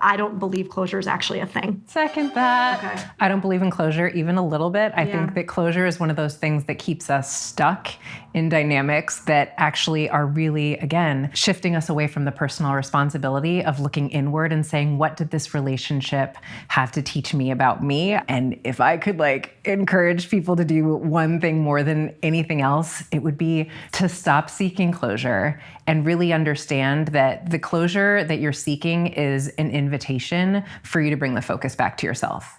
I don't believe closure is actually a thing. Second that. Okay. I don't believe in closure even a little bit. I Yeah. think that closure is one of those things that keeps us stuck in dynamics that actually are really, again, shifting us away from the personal responsibility of looking inward and saying, what did this relationship have to teach me about me? And if I could like encourage people to do one thing more than anything else, it would be to stop seeking closure and really understand that the closure that you're seeking is an invitation for you to bring the focus back to yourself.